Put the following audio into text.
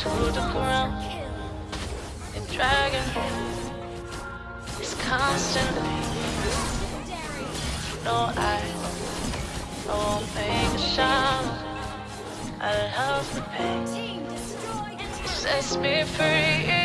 to the ground and dragon is constantly. No, I, I won't make a sound. I love the pain. It sets me free.